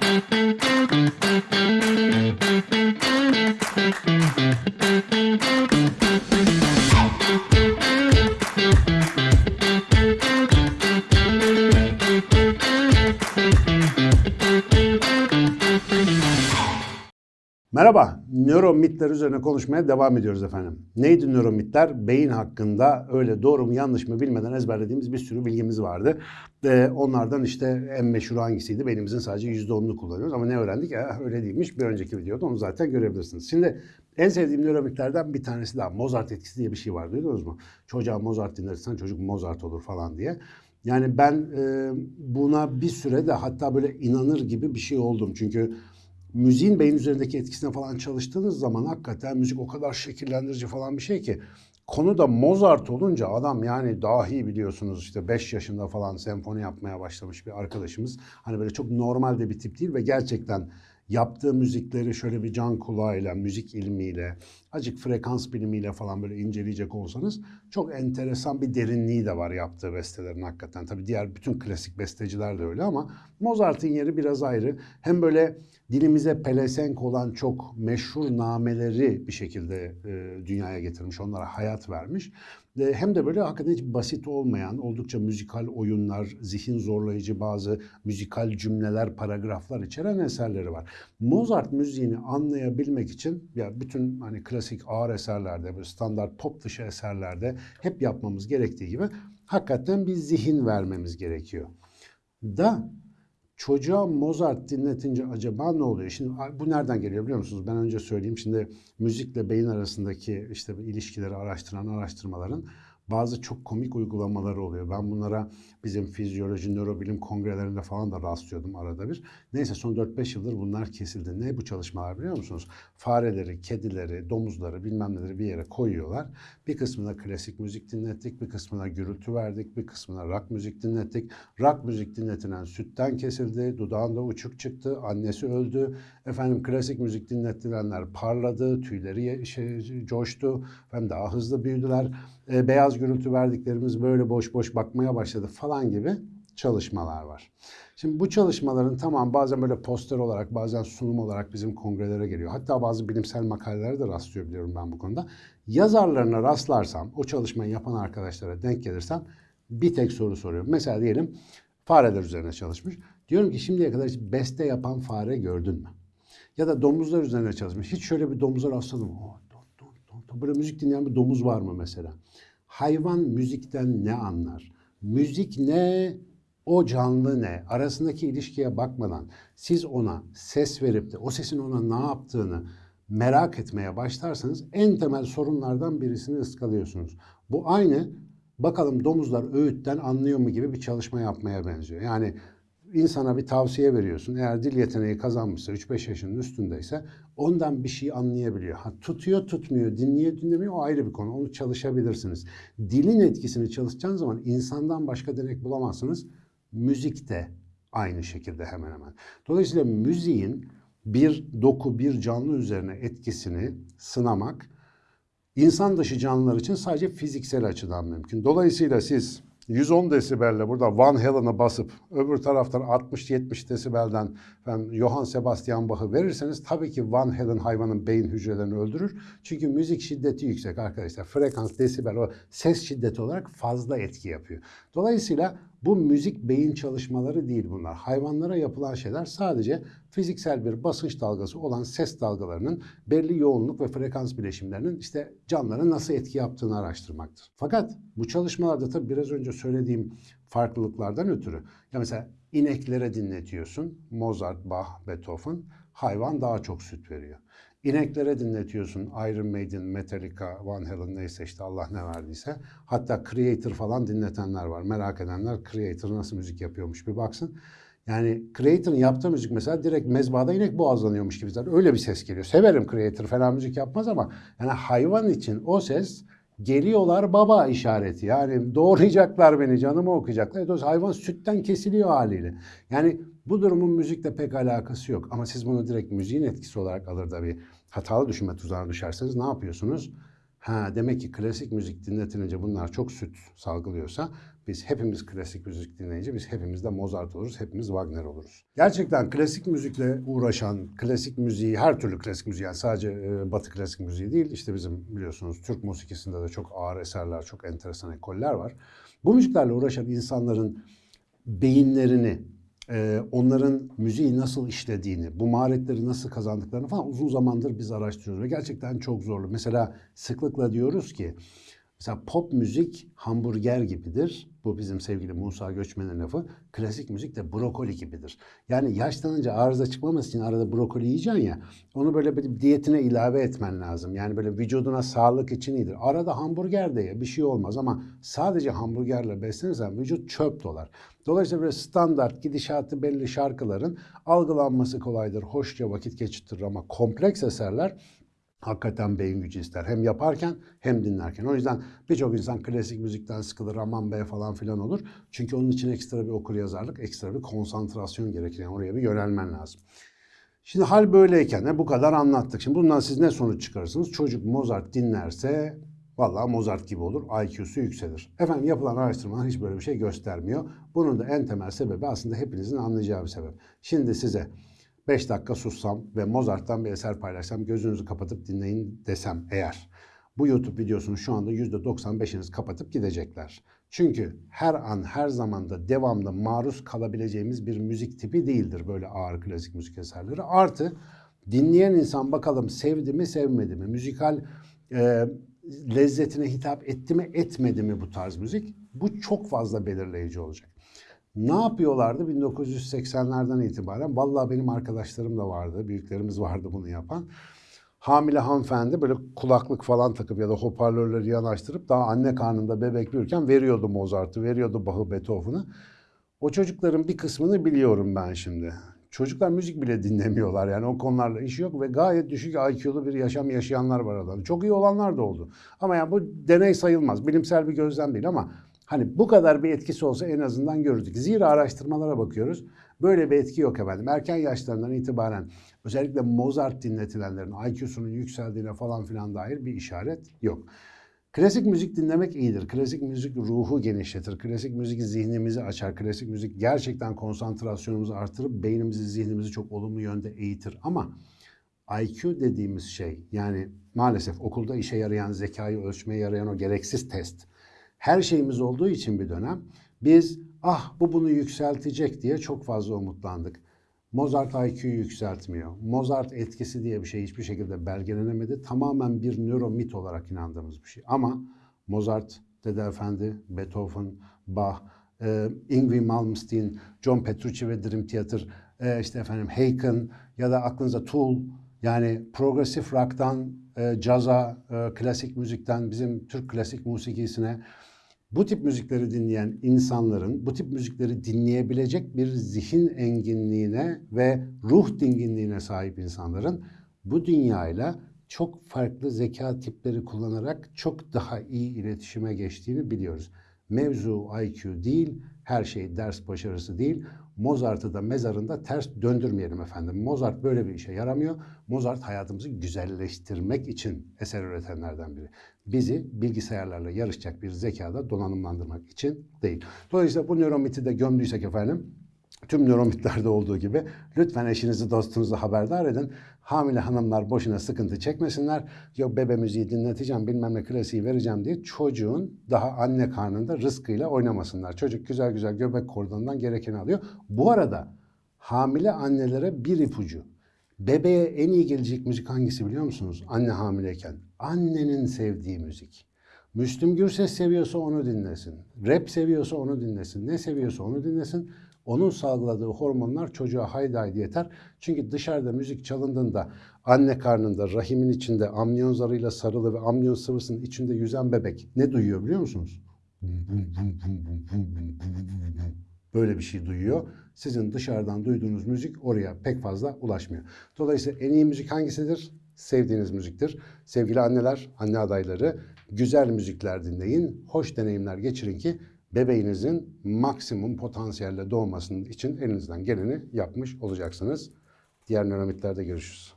Thank you. Merhaba, nöromitler üzerine konuşmaya devam ediyoruz efendim. Neydi nöromitler? Beyin hakkında öyle doğru mu yanlış mı bilmeden ezberlediğimiz bir sürü bilgimiz vardı. Ee, onlardan işte en meşhur hangisiydi? Beynimizin sadece %10'unu kullanıyoruz ama ne öğrendik? Eh, öyle değilmiş. Bir önceki videoda onu zaten görebilirsiniz. Şimdi en sevdiğim nöromitlerden bir tanesi daha. Mozart etkisi diye bir şey var duydunuz mu? Çocuğa Mozart dinlersen çocuk Mozart olur falan diye. Yani ben e, buna bir süre de hatta böyle inanır gibi bir şey oldum. Çünkü müziğin beyin üzerindeki etkisine falan çalıştığınız zaman hakikaten müzik o kadar şekillendirici falan bir şey ki konu da Mozart olunca adam yani dahi biliyorsunuz işte 5 yaşında falan senfoni yapmaya başlamış bir arkadaşımız. Hani böyle çok normal de bir tip değil ve gerçekten yaptığı müzikleri şöyle bir can kulağıyla, müzik ilmiyle, acık frekans bilimiyle falan böyle inceleyecek olsanız çok enteresan bir derinliği de var yaptığı bestelerin hakikaten. Tabii diğer bütün klasik besteciler de öyle ama Mozart'ın yeri biraz ayrı. Hem böyle dilimize pelesenk olan çok meşhur nameleri bir şekilde e, dünyaya getirmiş, onlara hayat vermiş. E, hem de böyle hakikaten hiç basit olmayan, oldukça müzikal oyunlar, zihin zorlayıcı bazı müzikal cümleler, paragraflar içeren eserleri var. Mozart müziğini anlayabilmek için ya bütün hani klasik ağır eserlerde, böyle standart pop dışı eserlerde hep yapmamız gerektiği gibi hakikaten bir zihin vermemiz gerekiyor. Da çocuğa Mozart dinletince acaba ne oluyor? Şimdi bu nereden geliyor biliyor musunuz? Ben önce söyleyeyim. Şimdi müzikle beyin arasındaki işte ilişkileri araştıran araştırmaların bazı çok komik uygulamaları oluyor. Ben bunlara bizim fizyoloji, nörobilim kongrelerinde falan da rastlıyordum arada bir. Neyse son 4-5 yıldır bunlar kesildi. Ne bu çalışmalar biliyor musunuz? Fareleri, kedileri, domuzları bilmem neleri bir yere koyuyorlar. Bir kısmına klasik müzik dinlettik, bir kısmına gürültü verdik, bir kısmına rock müzik dinlettik. Rock müzik dinletilen sütten kesildi, dudağında uçuk çıktı, annesi öldü. Efendim klasik müzik dinletilenler parladı, tüyleri şey, coştu, hem daha hızlı büyüdüler. E, beyaz gürültü verdiklerimiz böyle boş boş bakmaya başladı falan gibi çalışmalar var. Şimdi bu çalışmaların tamam bazen böyle poster olarak bazen sunum olarak bizim kongrelere geliyor. Hatta bazı bilimsel makalelere de rastlıyor biliyorum ben bu konuda. Yazarlarına rastlarsam, o çalışmayı yapan arkadaşlara denk gelirsem bir tek soru soruyorum. Mesela diyelim fareler üzerine çalışmış. Diyorum ki şimdiye kadar hiç beste yapan fare gördün mü? Ya da domuzlar üzerine çalışmış. Hiç şöyle bir domuza rastladım. Oh, Böyle müzik dinleyen bir domuz var mı mesela? Hayvan müzikten ne anlar? Müzik ne? O canlı ne? Arasındaki ilişkiye bakmadan siz ona ses verip de o sesin ona ne yaptığını merak etmeye başlarsanız en temel sorunlardan birisini ıskalıyorsunuz. Bu aynı bakalım domuzlar öğütten anlıyor mu gibi bir çalışma yapmaya benziyor. Yani insana bir tavsiye veriyorsun. Eğer dil yeteneği kazanmışsa 3-5 yaşının üstündeyse ondan bir şey anlayabiliyor. Ha, tutuyor tutmuyor, dinliyor dinlemiyor o ayrı bir konu. Onu çalışabilirsiniz. Dilin etkisini çalışacağınız zaman insandan başka denek bulamazsınız. Müzik de aynı şekilde hemen hemen. Dolayısıyla müziğin bir doku, bir canlı üzerine etkisini sınamak insan dışı canlılar için sadece fiziksel açıdan mümkün. Dolayısıyla siz 110 desibelle burada Van Halen'a basıp öbür taraftan 60-70 desibelden efendim, Johann Sebastian Bach'ı verirseniz tabii ki Van Halen hayvanın beyin hücrelerini öldürür. Çünkü müzik şiddeti yüksek arkadaşlar. Frekans, desibel o ses şiddeti olarak fazla etki yapıyor. Dolayısıyla bu müzik beyin çalışmaları değil bunlar. Hayvanlara yapılan şeyler sadece fiziksel bir basınç dalgası olan ses dalgalarının belli yoğunluk ve frekans bileşimlerinin işte canlılara nasıl etki yaptığını araştırmaktır. Fakat bu çalışmalarda tabii biraz önce söylediğim farklılıklardan ötürü ya mesela ineklere dinletiyorsun Mozart, Bach, Beethoven hayvan daha çok süt veriyor. İneklere dinletiyorsun Iron Maiden, Metallica, Van Halen neyse işte Allah ne verdiyse. Hatta Creator falan dinletenler var. Merak edenler Creator nasıl müzik yapıyormuş bir baksın. Yani Creator'ın yaptığı müzik mesela direkt mezbahada inek boğazlanıyormuş gibi zaten öyle bir ses geliyor. Severim Creator falan müzik yapmaz ama yani hayvan için o ses geliyorlar baba işareti. Yani doğrayacaklar beni, canımı okuyacaklar. Dolayısıyla hayvan sütten kesiliyor haliyle. Yani bu durumun müzikle pek alakası yok. Ama siz bunu direkt müziğin etkisi olarak alır da bir hatalı düşünme tuzağına düşerseniz ne yapıyorsunuz? Ha demek ki klasik müzik dinletilince bunlar çok süt salgılıyorsa biz hepimiz klasik müzik dinleyince biz hepimiz de Mozart oluruz, hepimiz Wagner oluruz. Gerçekten klasik müzikle uğraşan, klasik müziği, her türlü klasik müziği yani sadece e, batı klasik müziği değil işte bizim biliyorsunuz Türk musikisinde de çok ağır eserler, çok enteresan ekoller var. Bu müziklerle uğraşan insanların beyinlerini, e, onların müziği nasıl işlediğini, bu maharetleri nasıl kazandıklarını falan uzun zamandır biz araştırıyoruz ve gerçekten çok zorlu. Mesela sıklıkla diyoruz ki mesela pop müzik hamburger gibidir. Bu bizim sevgili Musa Göçmen'in lafı. Klasik müzik de brokoli gibidir. Yani yaşlanınca arıza çıkmaması için arada brokoli yiyeceksin ya. Onu böyle bir diyetine ilave etmen lazım. Yani böyle vücuduna sağlık için iyidir. Arada hamburger de ye bir şey olmaz ama sadece hamburgerle beslenirsen vücut çöp dolar. Dolayısıyla böyle standart gidişatı belli şarkıların algılanması kolaydır. Hoşça vakit geçirtir ama kompleks eserler hakikaten beyin gücü ister. Hem yaparken hem dinlerken. O yüzden birçok insan klasik müzikten sıkılır, aman be falan filan olur. Çünkü onun için ekstra bir okur yazarlık, ekstra bir konsantrasyon gerekir. Yani oraya bir yönelmen lazım. Şimdi hal böyleyken de bu kadar anlattık. Şimdi bundan siz ne sonuç çıkarırsınız? Çocuk Mozart dinlerse Vallahi Mozart gibi olur, IQ'su yükselir. Efendim yapılan araştırmalar hiç böyle bir şey göstermiyor. Bunun da en temel sebebi aslında hepinizin anlayacağı bir sebep. Şimdi size 5 dakika sussam ve Mozart'tan bir eser paylaşsam gözünüzü kapatıp dinleyin desem eğer. Bu YouTube videosunu şu anda %95'iniz kapatıp gidecekler. Çünkü her an her zamanda devamlı maruz kalabileceğimiz bir müzik tipi değildir böyle ağır klasik müzik eserleri. Artı dinleyen insan bakalım sevdi mi sevmedi mi? Müzikal e, lezzetine hitap etti mi etmedi mi bu tarz müzik? Bu çok fazla belirleyici olacak. Ne yapıyorlardı 1980'lerden itibaren? Vallahi benim arkadaşlarım da vardı, büyüklerimiz vardı bunu yapan. Hamile hanımefendi böyle kulaklık falan takıp ya da hoparlörleri yanaştırıp daha anne karnında bebek büyürken veriyordu Mozart'ı, veriyordu Bach'ı, Beethoven'ı. O çocukların bir kısmını biliyorum ben şimdi. Çocuklar müzik bile dinlemiyorlar yani o konularla işi yok ve gayet düşük IQ'lu bir yaşam yaşayanlar var aralarında. Çok iyi olanlar da oldu. Ama yani bu deney sayılmaz. Bilimsel bir gözlem değil ama hani bu kadar bir etkisi olsa en azından görürdük. Zira araştırmalara bakıyoruz. Böyle bir etki yok efendim. Erken yaşlarından itibaren özellikle Mozart dinletilenlerin IQ'sunun yükseldiğine falan filan dair bir işaret yok. Klasik müzik dinlemek iyidir. Klasik müzik ruhu genişletir. Klasik müzik zihnimizi açar. Klasik müzik gerçekten konsantrasyonumuzu artırıp beynimizi, zihnimizi çok olumlu yönde eğitir. Ama IQ dediğimiz şey yani maalesef okulda işe yarayan, zekayı ölçmeye yarayan o gereksiz test. Her şeyimiz olduğu için bir dönem biz ah bu bunu yükseltecek diye çok fazla umutlandık. Mozart IQ'yu yükseltmiyor. Mozart etkisi diye bir şey hiçbir şekilde belgelenemedi. Tamamen bir nöromit olarak inandığımız bir şey. Ama Mozart, Dede Efendi, Beethoven, Bach, e, Ingrid Malmsteen, John Petrucci ve Dream Theater, e, işte efendim Haken ya da aklınıza Tool yani progresif rock'tan e, caza, e, klasik müzikten bizim Türk klasik musikisine bu tip müzikleri dinleyen insanların bu tip müzikleri dinleyebilecek bir zihin enginliğine ve ruh dinginliğine sahip insanların bu dünyayla çok farklı zeka tipleri kullanarak çok daha iyi iletişime geçtiğini biliyoruz. Mevzu IQ değil, her şey ders başarısı değil. Mozart'ı da mezarında ters döndürmeyelim efendim. Mozart böyle bir işe yaramıyor. Mozart hayatımızı güzelleştirmek için eser üretenlerden biri. Bizi bilgisayarlarla yarışacak bir zekada donanımlandırmak için değil. Dolayısıyla bu nöromiti de gömdüysek efendim tüm nöromitlerde olduğu gibi lütfen eşinizi dostunuzu haberdar edin. Hamile hanımlar boşuna sıkıntı çekmesinler. Yok bebe müziği dinleteceğim bilmem ne klasiği vereceğim diye çocuğun daha anne karnında rızkıyla oynamasınlar. Çocuk güzel güzel göbek kordonundan gerekeni alıyor. Bu arada hamile annelere bir ipucu. Bebeğe en iyi gelecek müzik hangisi biliyor musunuz? Anne hamileyken. Annenin sevdiği müzik. Müslüm Gürses seviyorsa onu dinlesin. Rap seviyorsa onu dinlesin. Ne seviyorsa onu dinlesin. Onun salgıladığı hormonlar çocuğa haydi haydi yeter. Çünkü dışarıda müzik çalındığında anne karnında rahimin içinde amniyon zarıyla sarılı ve amniyon sıvısının içinde yüzen bebek ne duyuyor biliyor musunuz? Böyle bir şey duyuyor. Sizin dışarıdan duyduğunuz müzik oraya pek fazla ulaşmıyor. Dolayısıyla en iyi müzik hangisidir? Sevdiğiniz müziktir. Sevgili anneler, anne adayları güzel müzikler dinleyin, hoş deneyimler geçirin ki bebeğinizin maksimum potansiyelle doğmasının için elinizden geleni yapmış olacaksınız. Diğer nöromitlerde görüşürüz.